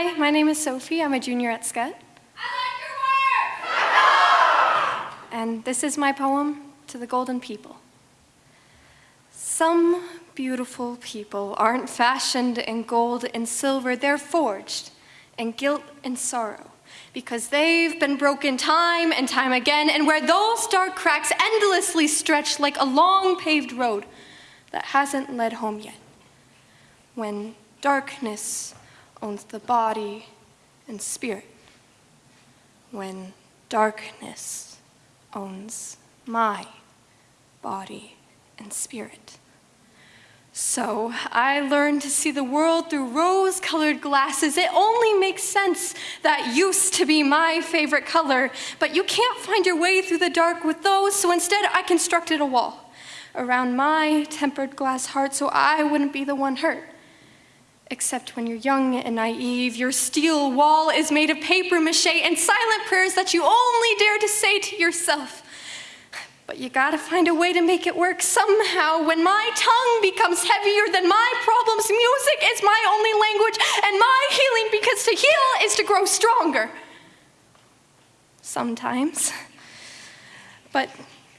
Hi, my name is Sophie. I'm a junior at SCET. I like your work! and this is my poem to the golden people. Some beautiful people aren't fashioned in gold and silver, they're forged in guilt and sorrow because they've been broken time and time again, and where those dark cracks endlessly stretch like a long paved road that hasn't led home yet. When darkness owns the body and spirit. When darkness owns my body and spirit. So I learned to see the world through rose-colored glasses. It only makes sense that used to be my favorite color, but you can't find your way through the dark with those, so instead I constructed a wall around my tempered glass heart so I wouldn't be the one hurt. Except when you're young and naive, your steel wall is made of paper mache and silent prayers that you only dare to say to yourself. But you gotta find a way to make it work somehow. When my tongue becomes heavier than my problems, music is my only language and my healing because to heal is to grow stronger. Sometimes. But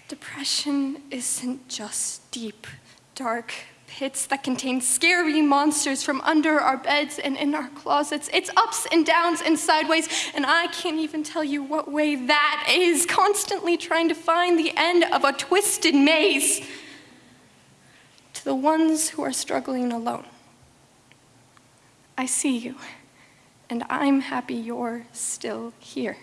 depression isn't just deep, dark pits that contain scary monsters from under our beds and in our closets. It's ups and downs and sideways, and I can't even tell you what way that is, constantly trying to find the end of a twisted maze. To the ones who are struggling alone, I see you, and I'm happy you're still here.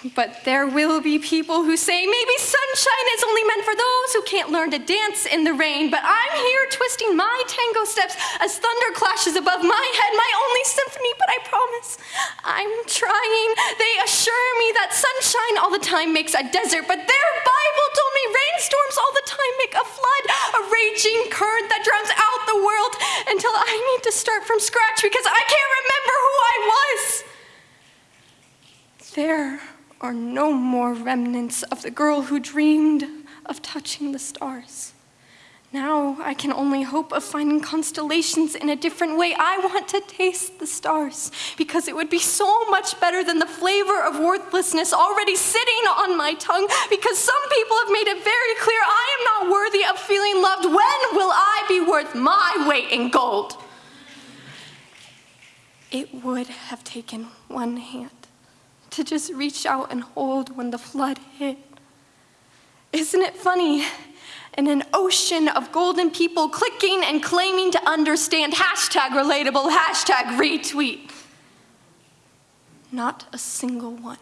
But there will be people who say maybe sunshine is only meant for those who can't learn to dance in the rain. But I'm here twisting my tango steps as thunder clashes above my head, my only symphony, but I promise I'm trying. They assure me that sunshine all the time makes a desert, but their Bible told me rainstorms all the time make a flood, a raging current that drowns out the world until I need to start from scratch because I can't remember who I was. There are no more remnants of the girl who dreamed of touching the stars. Now I can only hope of finding constellations in a different way. I want to taste the stars because it would be so much better than the flavor of worthlessness already sitting on my tongue because some people have made it very clear I am not worthy of feeling loved. When will I be worth my weight in gold? It would have taken one hand to just reach out and hold when the flood hit. Isn't it funny? In an ocean of golden people clicking and claiming to understand hashtag relatable, hashtag retweet. Not a single one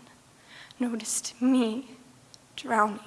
noticed me drowning.